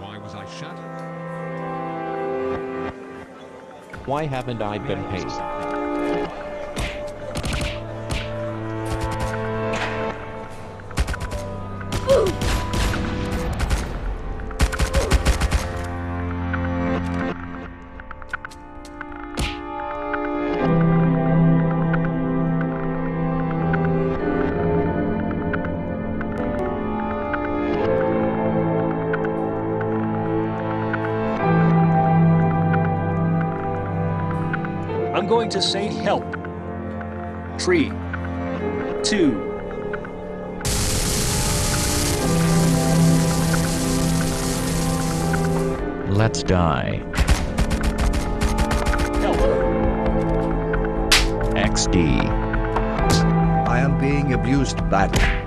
Why was I shut? Why haven't I been paid? Going to say help. Three, two, Let's die. help. XD. I am being abused badly.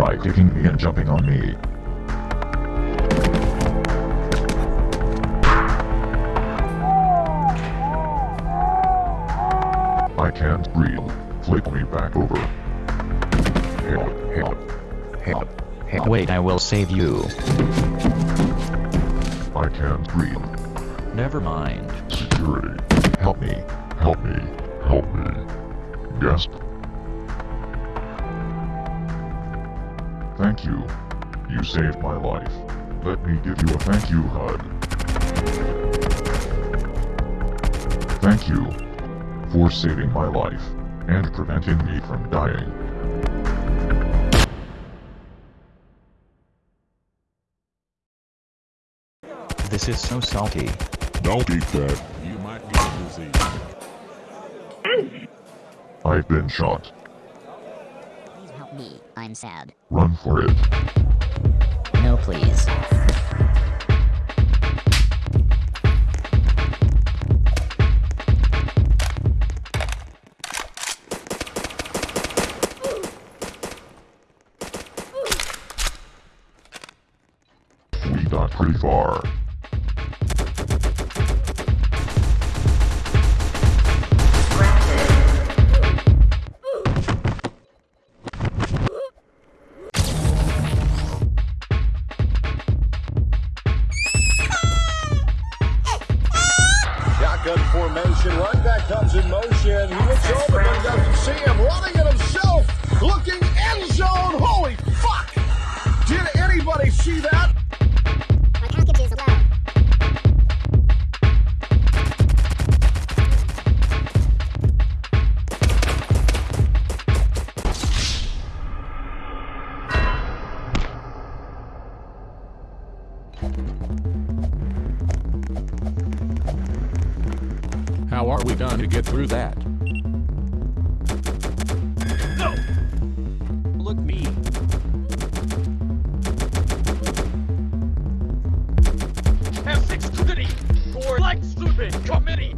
Try kicking me and jumping on me. I can't breathe. Flip me back over. Help, help, help, help. Wait, I will save you. I can't breathe. Never mind. Security. Help me. Help me. Help me. Gasp. Thank you. You saved my life. Let me give you a thank you hug. Thank you for saving my life and preventing me from dying. This is so salty. Don't eat that. You might get a disease. I've been shot. Me. I'm sad. Run for it. No, please. We got pretty far. How are we going to get through that? No! Look me. F6 scrutiny for like stupid committee.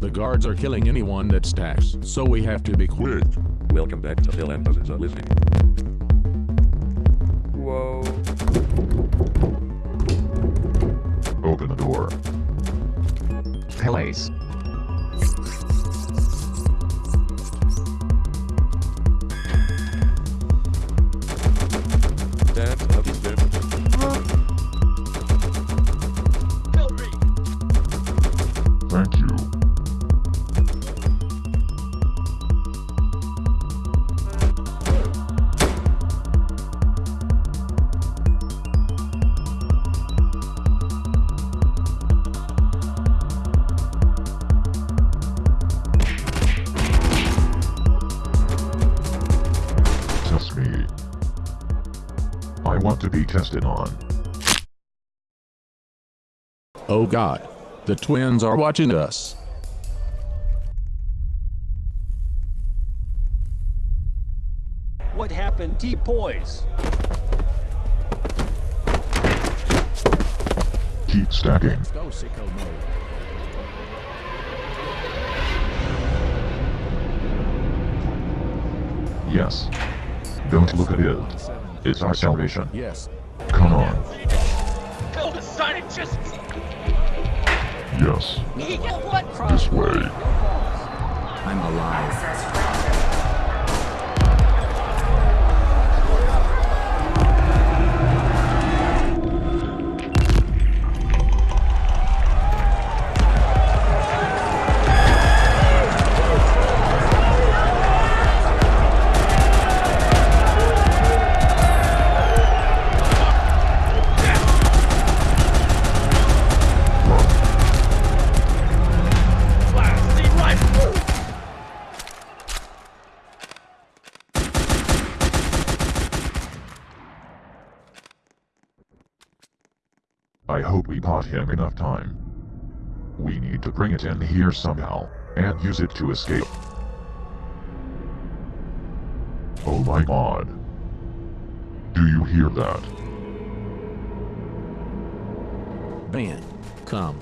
The guards are killing anyone that stacks, so we have to be quick. Welcome back to Phil and Buzz's Listening. Whoa. That's to be tested on. Oh god. The twins are watching us. What happened? T-Pose. Keep stacking. Let's go sicko mode. Yes. Don't look at it. It's our salvation. Yes. Come on. Kill me. scientists! Yes. What? This way. I'm alive. I hope we bought him enough time. We need to bring it in here somehow, and use it to escape. Oh my god. Do you hear that? Ben, come.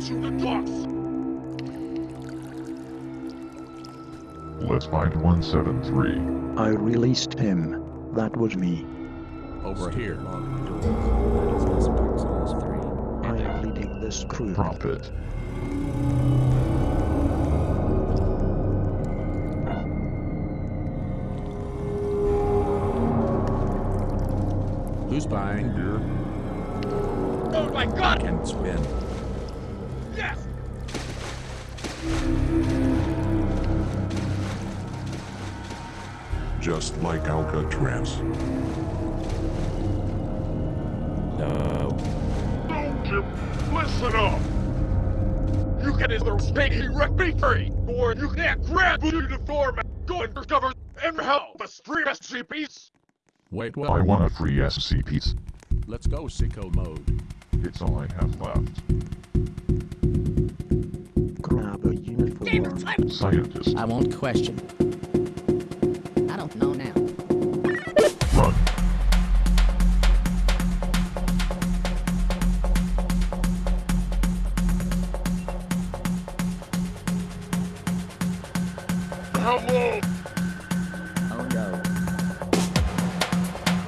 To the docks! Let's find 173. I released him. That was me. Over here. I am leading this crew. Prophet. Who's buying beer? Oh my god! Can spin. Yes! Just like Alcatraz. No. Chip, listen up! You can either stay here with me free, or you can grab you to form and go and discover and help the street SCPs! Wait, what? I want a free SCPs. Let's go sicko mode. It's all I have left. A uniform. Scientist. I won't question. I don't know now. Run. Hello! Oh no.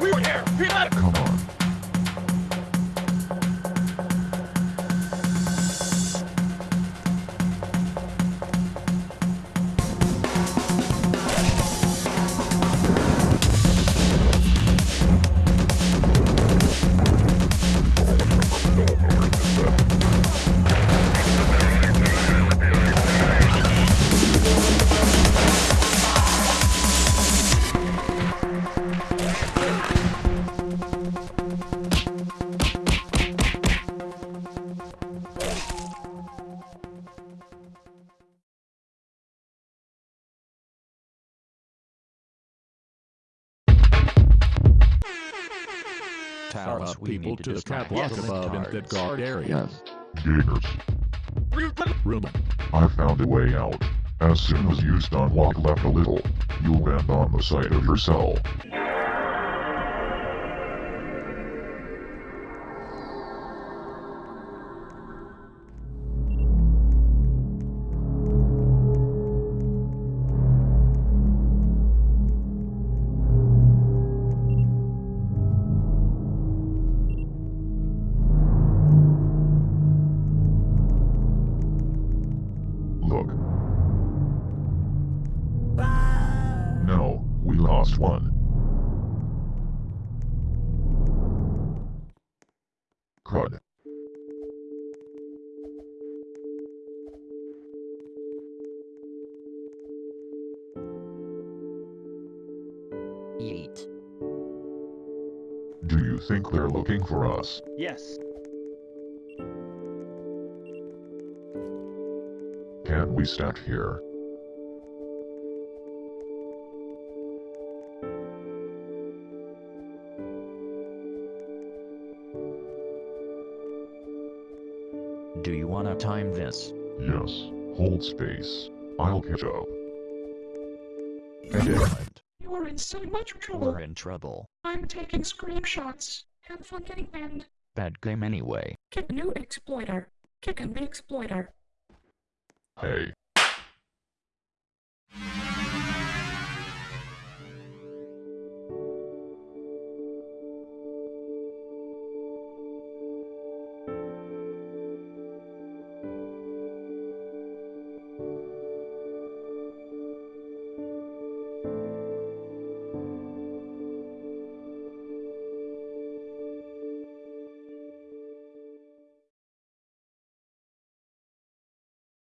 We were here! He let it! Come on. Tower First, people to to the destroy catwalk the above in cards. the guard area. Gators. Ruben, I found a way out. As soon as you stun walk left a little, you'll land on the side of your cell. Think they're looking for us? Yes. Can't we stand here? Do you wanna time this? Yes. Hold space. I'll catch up. Excellent. You are in so much trouble. We're in trouble. I'm taking screenshots. Have fun getting banned. Bad game anyway. Kick new exploiter. Kicking the exploiter. Hey,